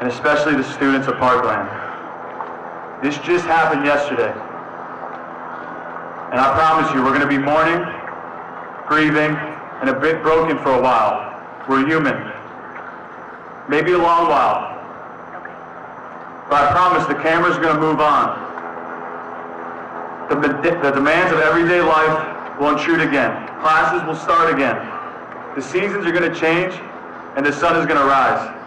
and especially the students of Parkland. This just happened yesterday. And I promise you, we're going to be mourning, grieving, and a bit broken for a while. We're human. Maybe a long while. But I promise the camera's going to move on. The, the demands of everyday life will intrude again. Classes will start again. The seasons are going to change, and the sun is going to rise.